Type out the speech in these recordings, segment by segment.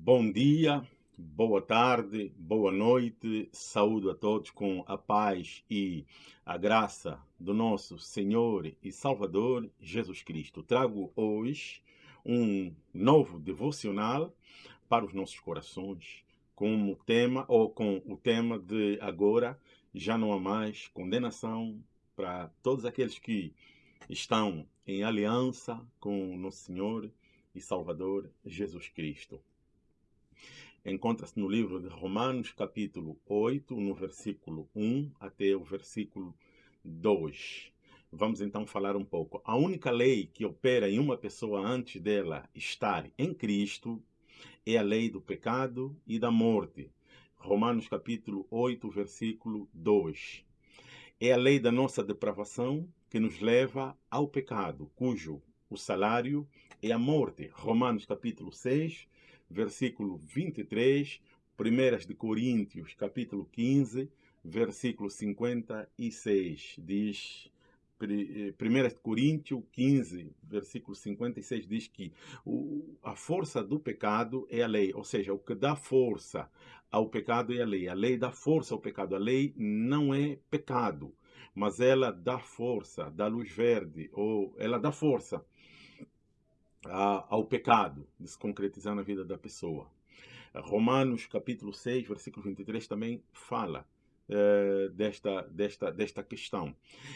Bom dia, boa tarde, boa noite, saúdo a todos com a paz e a graça do nosso Senhor e Salvador Jesus Cristo. Trago hoje um novo devocional para os nossos corações, com o tema ou com o tema de agora já não há mais condenação para todos aqueles que estão em aliança com o nosso Senhor e Salvador Jesus Cristo encontra-se no livro de Romanos, capítulo 8, no versículo 1 até o versículo 2. Vamos então falar um pouco. A única lei que opera em uma pessoa antes dela estar em Cristo é a lei do pecado e da morte. Romanos capítulo 8, versículo 2. É a lei da nossa depravação que nos leva ao pecado, cujo o salário é a morte. Romanos capítulo 6, versículo 23, 1 de Coríntios, capítulo 15, versículo 56, diz 1 eh, Coríntios 15, versículo 56, diz que a força do pecado é a lei, ou seja, o que dá força ao pecado é a lei. A lei dá força ao pecado. A lei não é pecado, mas ela dá força, dá luz verde, ou ela dá força ao pecado, de se concretizar na vida da pessoa. Romanos capítulo 6, versículo 23 também fala eh, desta, desta, desta questão.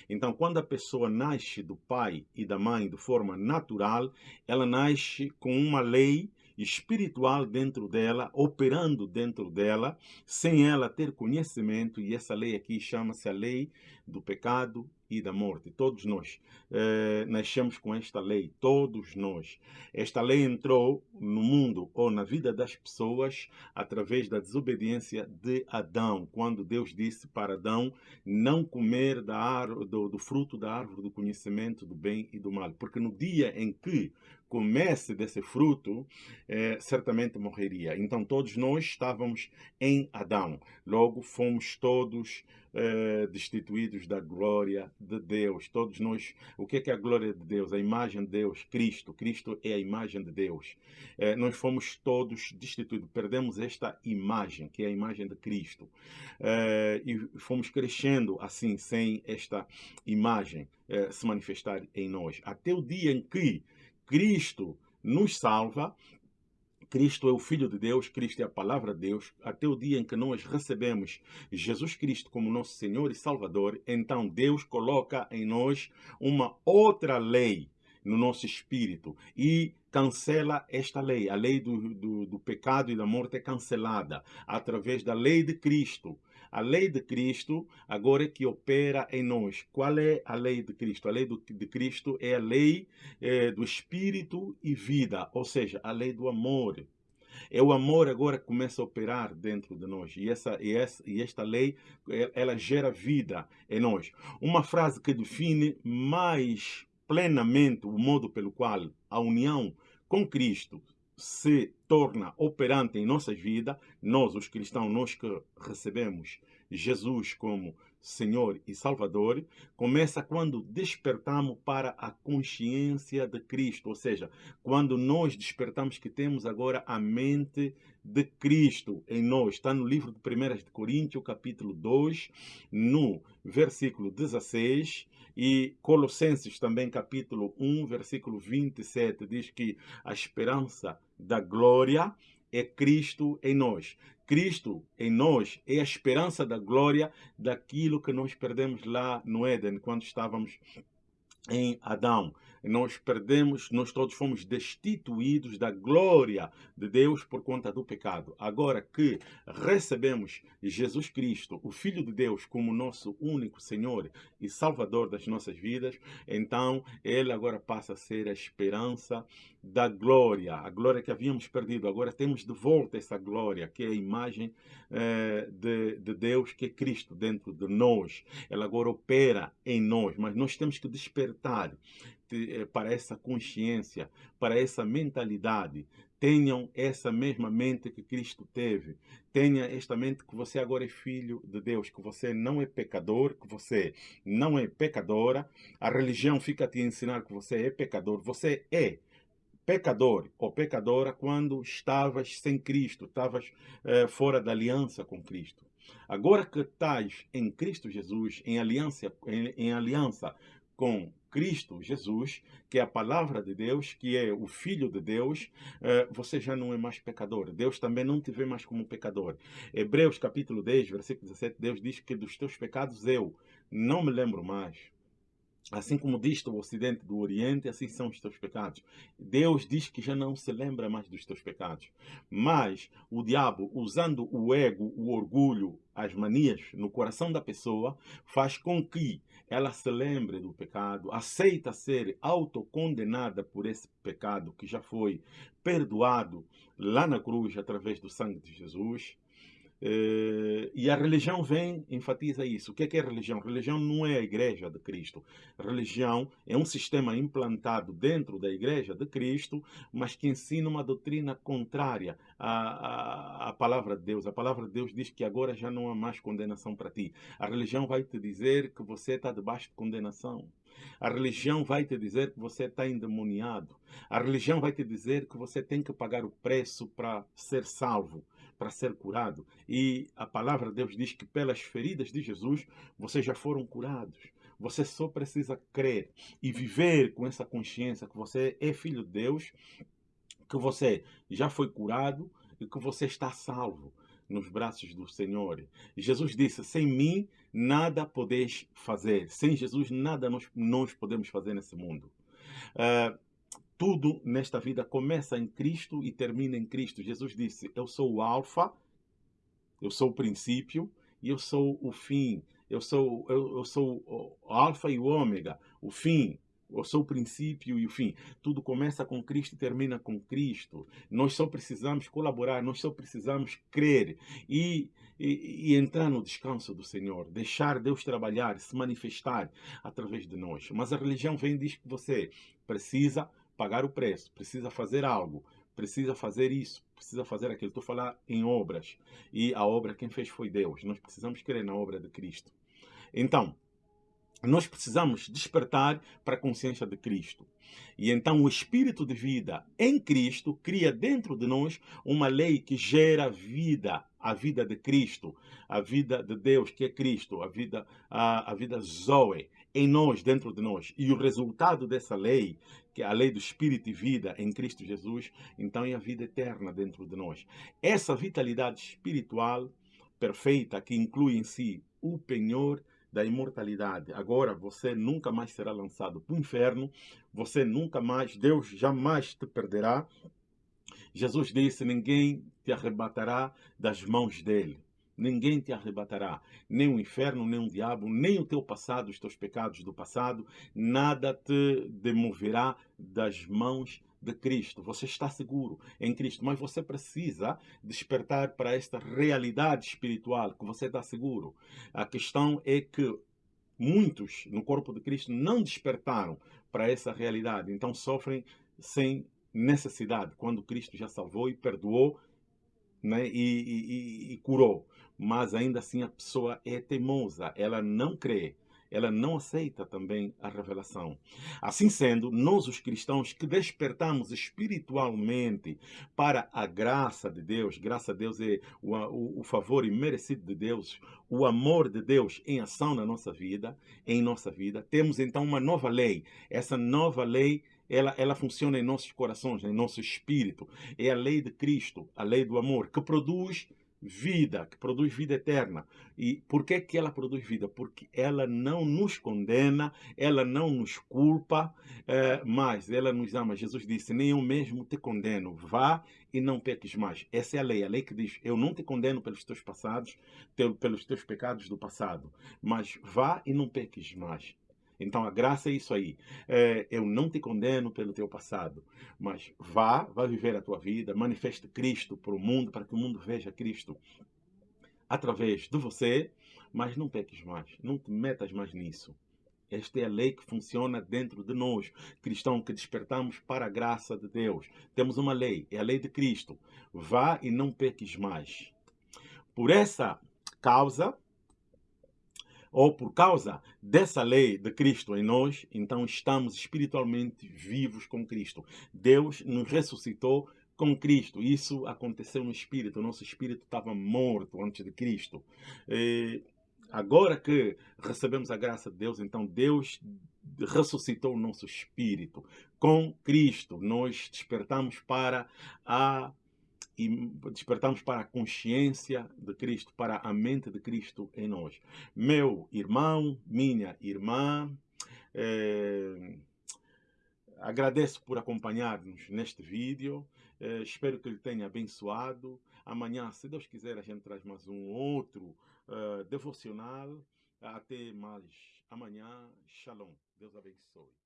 Então, quando a pessoa nasce do pai e da mãe de forma natural, ela nasce com uma lei espiritual dentro dela, operando dentro dela, sem ela ter conhecimento, e essa lei aqui chama-se a lei do pecado e da morte. Todos nós eh, nascemos com esta lei, todos nós. Esta lei entrou no mundo ou na vida das pessoas através da desobediência de Adão, quando Deus disse para Adão não comer da árvore, do, do fruto da árvore do conhecimento do bem e do mal, porque no dia em que comesse desse fruto, eh, certamente morreria. Então todos nós estávamos em Adão, logo fomos todos eh, destituídos da glória de Deus. Todos nós, o que é, que é a glória de Deus? A imagem de Deus, Cristo. Cristo é a imagem de Deus. Nós fomos todos destituídos, perdemos esta imagem, que é a imagem de Cristo. E fomos crescendo assim, sem esta imagem se manifestar em nós. Até o dia em que Cristo nos salva, Cristo é o Filho de Deus, Cristo é a Palavra de Deus, até o dia em que nós recebemos Jesus Cristo como nosso Senhor e Salvador, então Deus coloca em nós uma outra lei no nosso espírito e cancela esta lei. A lei do, do, do, pecado e da morte é cancelada através da lei de Cristo. A lei de Cristo agora é que opera em nós. Qual é a lei de Cristo? A lei do, de Cristo é a lei é, do espírito e vida, ou seja, a lei do amor. É o amor agora que começa a operar dentro de nós. E, essa, e, essa, e esta lei, ela gera vida em nós. Uma frase que define mais plenamente o modo pelo qual a união com Cristo se torna operante em nossas vidas, nós, os cristãos, nós que recebemos Jesus como Senhor e Salvador, começa quando despertamos para a consciência de Cristo, ou seja, quando nós despertamos que temos agora a mente de Cristo em nós. Está no livro de 1 Coríntios, capítulo 2, no versículo 16, e Colossenses também, capítulo 1, versículo 27, diz que a esperança da glória é Cristo em nós. Cristo em nós é a esperança da glória daquilo que nós perdemos lá no Éden, quando estávamos em Adão. Nós perdemos, nós todos fomos destituídos da glória de Deus por conta do pecado. Agora que recebemos Jesus Cristo, o Filho de Deus, como nosso único Senhor e Salvador das nossas vidas, então Ele agora passa a ser a esperança da glória, a glória que havíamos perdido. Agora temos de volta essa glória, que é a imagem eh, de, de Deus, que é Cristo dentro de nós. Ela agora opera em nós, mas nós temos que despertar para essa consciência, para essa mentalidade. Tenham essa mesma mente que Cristo teve. Tenha esta mente que você agora é filho de Deus, que você não é pecador, que você não é pecadora. A religião fica a te ensinar que você é pecador. Você é pecador ou pecadora quando estavas sem Cristo, estavas eh, fora da aliança com Cristo. Agora que estás em Cristo Jesus, em aliança, em, em aliança com Cristo Jesus, que é a palavra de Deus, que é o Filho de Deus, eh, você já não é mais pecador. Deus também não te vê mais como pecador. Hebreus capítulo 10, versículo 17, Deus diz que dos teus pecados eu não me lembro mais. Assim como diz o Ocidente do Oriente, assim são os teus pecados. Deus diz que já não se lembra mais dos teus pecados. Mas o diabo, usando o ego, o orgulho, as manias no coração da pessoa, faz com que ela se lembre do pecado, aceita ser autocondenada por esse pecado que já foi perdoado lá na cruz através do sangue de Jesus e a religião vem, enfatiza isso. O que é, que é religião? Religião não é a igreja de Cristo. Religião é um sistema implantado dentro da igreja de Cristo, mas que ensina uma doutrina contrária à, à, à palavra de Deus. A palavra de Deus diz que agora já não há mais condenação para ti. A religião vai te dizer que você está debaixo de condenação. A religião vai te dizer que você está endemoniado. A religião vai te dizer que você tem que pagar o preço para ser salvo para ser curado. E a palavra de Deus diz que pelas feridas de Jesus vocês já foram curados. Você só precisa crer e viver com essa consciência que você é filho de Deus, que você já foi curado e que você está salvo nos braços do Senhor. Jesus disse: Sem mim nada podeis fazer. Sem Jesus nada nós, nós podemos fazer nesse mundo. Uh, tudo nesta vida começa em Cristo e termina em Cristo. Jesus disse: Eu sou o Alfa, eu sou o princípio e eu sou o fim. Eu sou, eu, eu sou o Alfa e o Ômega, o fim. Eu sou o princípio e o fim. Tudo começa com Cristo e termina com Cristo. Nós só precisamos colaborar, nós só precisamos crer e, e, e, entrar no descanso do Senhor. Deixar Deus trabalhar, se manifestar através de nós. Mas a religião vem e diz que você precisa pagar o preço, precisa fazer algo, precisa fazer isso, precisa fazer aquilo. Estou falar em obras. E a obra quem fez foi Deus. Nós precisamos crer na obra de Cristo. Então, nós precisamos despertar para a consciência de Cristo. E então o espírito de vida em Cristo cria dentro de nós uma lei que gera vida, a vida de Cristo, a vida de Deus, que é Cristo, a vida a, a vida Zoe em nós, dentro de nós. E o resultado dessa lei, que é a lei do espírito e vida em Cristo Jesus, então é a vida eterna dentro de nós. Essa vitalidade espiritual perfeita que inclui em si o penhor da imortalidade. Agora você nunca mais será lançado para o inferno, você nunca mais, Deus jamais te perderá. Jesus disse: ninguém te arrebatará das mãos dele. Ninguém te arrebatará, nem o inferno, nem o diabo, nem o teu passado, os teus pecados do passado, nada te demoverá das mãos de Cristo. Você está seguro em Cristo, mas você precisa despertar para esta realidade espiritual que você está seguro. A questão é que muitos no corpo de Cristo não despertaram para essa realidade, então sofrem sem necessidade, quando Cristo já salvou e perdoou né, e, e, e curou. Mas ainda assim a pessoa é teimosa, ela não crê ela não aceita também a revelação. Assim sendo, nós os cristãos que despertamos espiritualmente para a graça de Deus, graça a Deus é o, o, o favor imerecido de Deus, o amor de Deus em ação na nossa vida, em nossa vida, temos então uma nova lei. Essa nova lei ela, ela funciona em nossos corações, em nosso espírito. É a lei de Cristo, a lei do amor, que produz vida, que produz vida eterna. E por que, que ela produz vida? Porque ela não nos condena, ela não nos culpa, é, mas ela nos ama. Jesus disse, nem eu mesmo te condeno, vá e não peques mais. Essa é a lei, a lei que diz, eu não te condeno pelos teus passados, pelos teus pecados do passado, mas vá e não peques mais. Então a graça é isso aí. É, eu não te condeno pelo teu passado, mas vá, vá viver a tua vida, manifeste Cristo para o mundo, para que o mundo veja Cristo através de você, mas não peques mais, não te metas mais nisso. Esta é a lei que funciona dentro de nós, cristãos que despertamos para a graça de Deus. Temos uma lei, é a lei de Cristo. Vá e não peques mais. Por essa causa, ou por causa dessa lei de Cristo em nós, então estamos espiritualmente vivos com Cristo. Deus nos ressuscitou com Cristo. Isso aconteceu no espírito. O nosso espírito estava morto antes de Cristo. E agora que recebemos a graça de Deus, então Deus ressuscitou o nosso espírito. Com Cristo, nós despertamos para a e despertamos para a consciência de Cristo, para a mente de Cristo em nós. Meu irmão, minha irmã, eh, agradeço por acompanhar-nos neste vídeo. Eh, espero que ele tenha abençoado. Amanhã, se Deus quiser, a gente traz mais um outro uh, devocional. Até mais amanhã. Shalom. Deus abençoe.